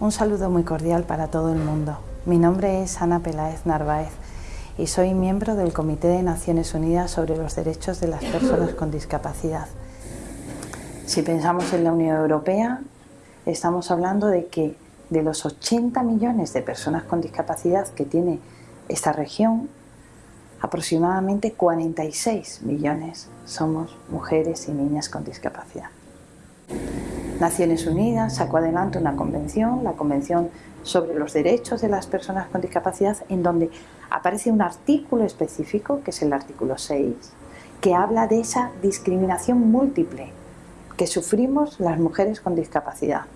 Un saludo muy cordial para todo el mundo. Mi nombre es Ana Peláez Narváez y soy miembro del Comité de Naciones Unidas sobre los Derechos de las Personas con Discapacidad. Si pensamos en la Unión Europea, estamos hablando de que de los 80 millones de personas con discapacidad que tiene esta región, aproximadamente 46 millones somos mujeres y niñas con discapacidad. Naciones Unidas sacó adelante una convención, la Convención sobre los Derechos de las Personas con Discapacidad, en donde aparece un artículo específico, que es el artículo 6, que habla de esa discriminación múltiple que sufrimos las mujeres con discapacidad,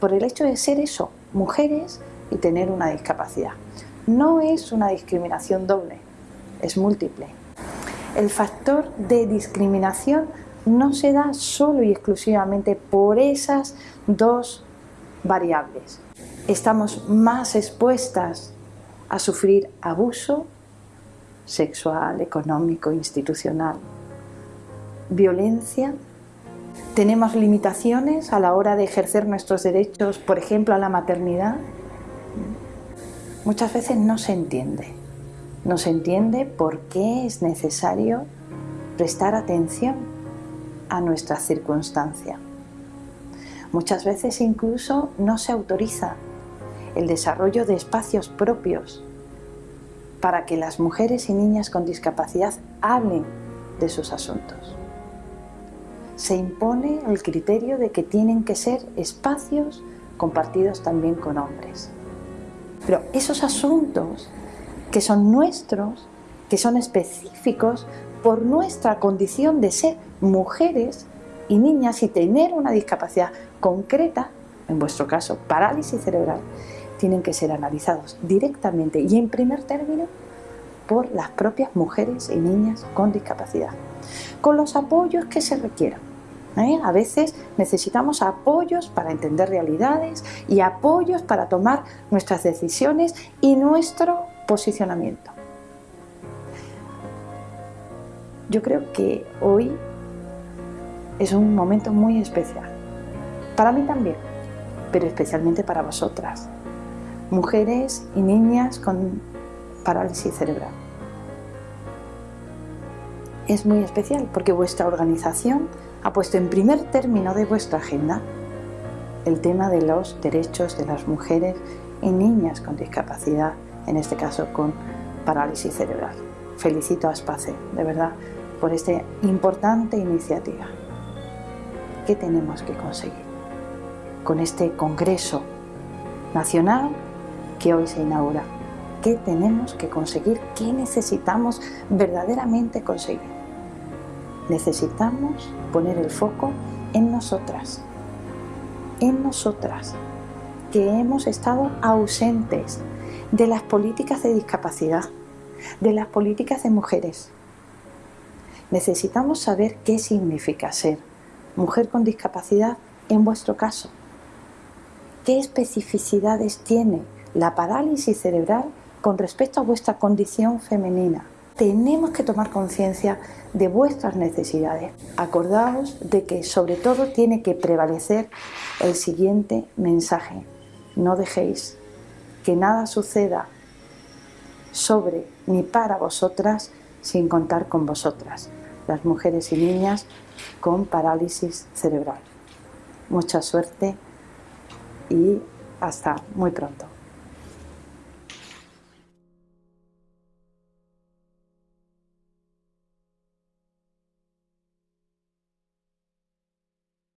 por el hecho de ser eso, mujeres y tener una discapacidad. No es una discriminación doble, es múltiple. El factor de discriminación no se da solo y exclusivamente por esas dos variables. Estamos más expuestas a sufrir abuso sexual, económico, institucional, violencia. Tenemos limitaciones a la hora de ejercer nuestros derechos, por ejemplo, a la maternidad. Muchas veces no se entiende. No se entiende por qué es necesario prestar atención a nuestra circunstancia. Muchas veces incluso no se autoriza el desarrollo de espacios propios para que las mujeres y niñas con discapacidad hablen de sus asuntos. Se impone el criterio de que tienen que ser espacios compartidos también con hombres. Pero esos asuntos que son nuestros, que son específicos por nuestra condición de ser mujeres y niñas y tener una discapacidad concreta, en vuestro caso parálisis cerebral, tienen que ser analizados directamente y en primer término por las propias mujeres y niñas con discapacidad, con los apoyos que se requieran. ¿eh? A veces necesitamos apoyos para entender realidades y apoyos para tomar nuestras decisiones y nuestro posicionamiento. Yo creo que hoy es un momento muy especial. Para mí también, pero especialmente para vosotras, mujeres y niñas con parálisis cerebral. Es muy especial porque vuestra organización ha puesto en primer término de vuestra agenda el tema de los derechos de las mujeres y niñas con discapacidad, en este caso con parálisis cerebral. Felicito a SPACE, de verdad, por esta importante iniciativa. ¿Qué tenemos que conseguir con este Congreso Nacional que hoy se inaugura? ¿Qué tenemos que conseguir? ¿Qué necesitamos verdaderamente conseguir? Necesitamos poner el foco en nosotras, en nosotras, que hemos estado ausentes de las políticas de discapacidad, de las políticas de mujeres, necesitamos saber qué significa ser mujer con discapacidad en vuestro caso. ¿Qué especificidades tiene la parálisis cerebral con respecto a vuestra condición femenina? Tenemos que tomar conciencia de vuestras necesidades. Acordaos de que sobre todo tiene que prevalecer el siguiente mensaje. No dejéis que nada suceda sobre ni para vosotras sin contar con vosotras las mujeres y niñas con parálisis cerebral. Mucha suerte y hasta muy pronto.